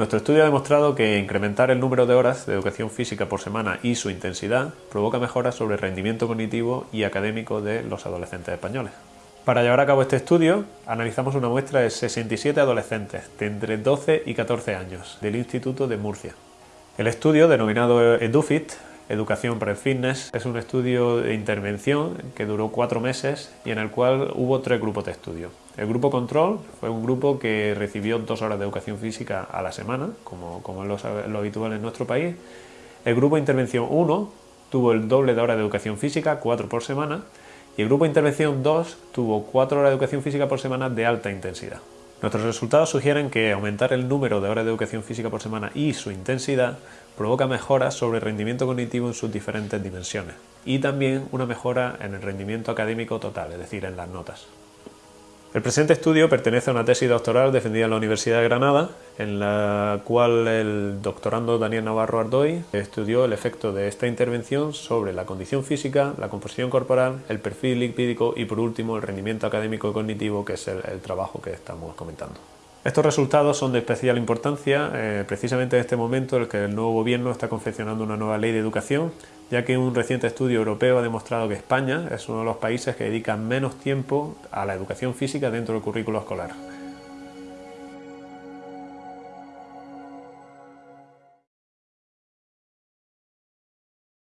Nuestro estudio ha demostrado que incrementar el número de horas de educación física por semana y su intensidad provoca mejoras sobre el rendimiento cognitivo y académico de los adolescentes españoles. Para llevar a cabo este estudio, analizamos una muestra de 67 adolescentes de entre 12 y 14 años del Instituto de Murcia. El estudio, denominado EduFit, Educación para el Fitness, es un estudio de intervención que duró cuatro meses y en el cual hubo tres grupos de estudio. El grupo control fue un grupo que recibió dos horas de educación física a la semana, como, como es lo, habitual en nuestro país. El grupo intervención 1 tuvo el doble de horas de educación física, cuatro por semana, y el grupo intervención 2 tuvo cuatro horas de educación física por semana de alta intensidad. Nuestros resultados sugieren que aumentar el número de horas de educación física por semana y su intensidad provoca mejoras sobre el rendimiento cognitivo en sus diferentes dimensiones y también una mejora en el rendimiento académico total, es decir, en las notas. El presente estudio pertenece a una tesis doctoral defendida en la Universidad de Granada, en la cual el doctorando Daniel Navarro Ardoy estudió el efecto de esta intervención sobre la condición física, la composición corporal, el perfil lipídico y por último el rendimiento académico y cognitivo, que es el, trabajo que estamos comentando. Estos resultados son de especial importancia eh, precisamente en este momento en el que el nuevo gobierno está confeccionando una nueva ley de educación, ya que un reciente estudio europeo ha demostrado que España es uno de los países que dedica menos tiempo a la educación física dentro del currículo escolar.